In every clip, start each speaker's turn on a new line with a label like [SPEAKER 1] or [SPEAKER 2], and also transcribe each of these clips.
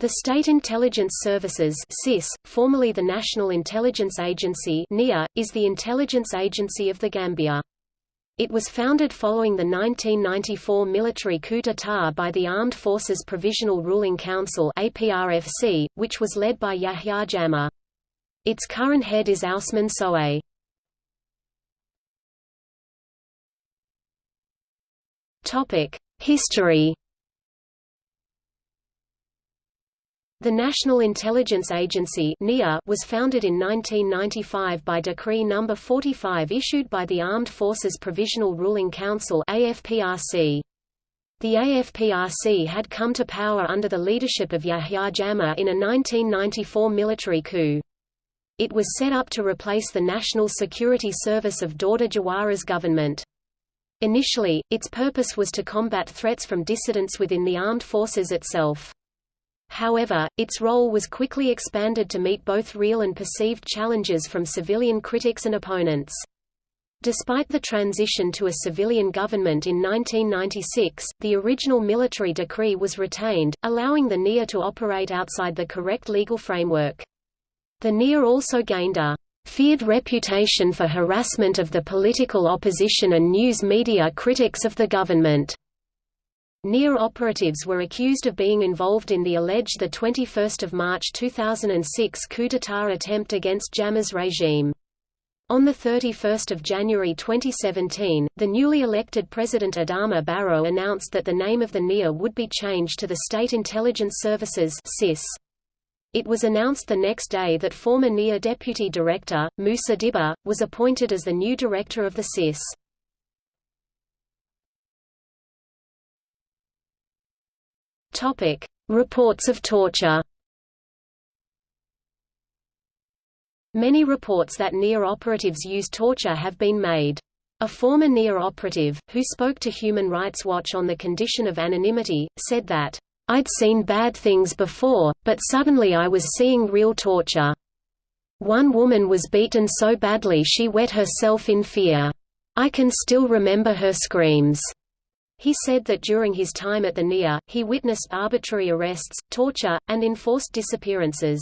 [SPEAKER 1] The State Intelligence Services (SIS), formerly the National Intelligence Agency (NIA), is the intelligence agency of the Gambia. It was founded following the 1994 military coup d'état by the Armed Forces Provisional Ruling Council (APRFC), which was led by Yahya Jammeh. Its current head is Ousmane. Topic: History The National Intelligence Agency was founded in 1995 by Decree No. 45 issued by the Armed Forces Provisional Ruling Council AFPRC. The AFPRC had come to power under the leadership of Yahya Jammeh in a 1994 military coup. It was set up to replace the National Security Service of Dawda Jawara's government. Initially, its purpose was to combat threats from dissidents within the armed forces itself. However, its role was quickly expanded to meet both real and perceived challenges from civilian critics and opponents. Despite the transition to a civilian government in 1996, the original military decree was retained, allowing the NIA to operate outside the correct legal framework. The NIA also gained a feared reputation for harassment of the political opposition and news media critics of the government. NIA operatives were accused of being involved in the alleged 21 March 2006 coup d'état attempt against Jammeh's regime. On 31 January 2017, the newly elected President Adama Barrow announced that the name of the NIA would be changed to the State Intelligence Services SIS. It was announced the next day that former NIA Deputy Director, Musa Dibba, was appointed as the new director of the SIS. Topic: Reports of torture. Many reports that NIA operatives use torture have been made. A former NIA operative, who spoke to Human Rights Watch on the condition of anonymity, said that, "...I'd seen bad things before, but suddenly I was seeing real torture. One woman was beaten so badly she wet herself in fear. I can still remember her screams." He said that during his time at the NIA, he witnessed arbitrary arrests, torture, and enforced disappearances.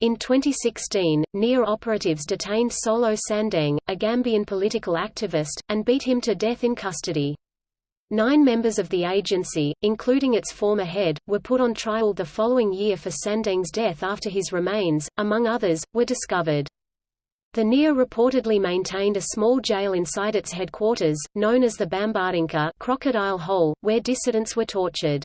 [SPEAKER 1] In 2016, NIA operatives detained Solo Sandeng, a Gambian political activist, and beat him to death in custody. Nine members of the agency, including its former head, were put on trial the following year for Sandeng's death after his remains, among others, were discovered. The NIA reportedly maintained a small jail inside its headquarters, known as the Bambadinka crocodile hole, where dissidents were tortured.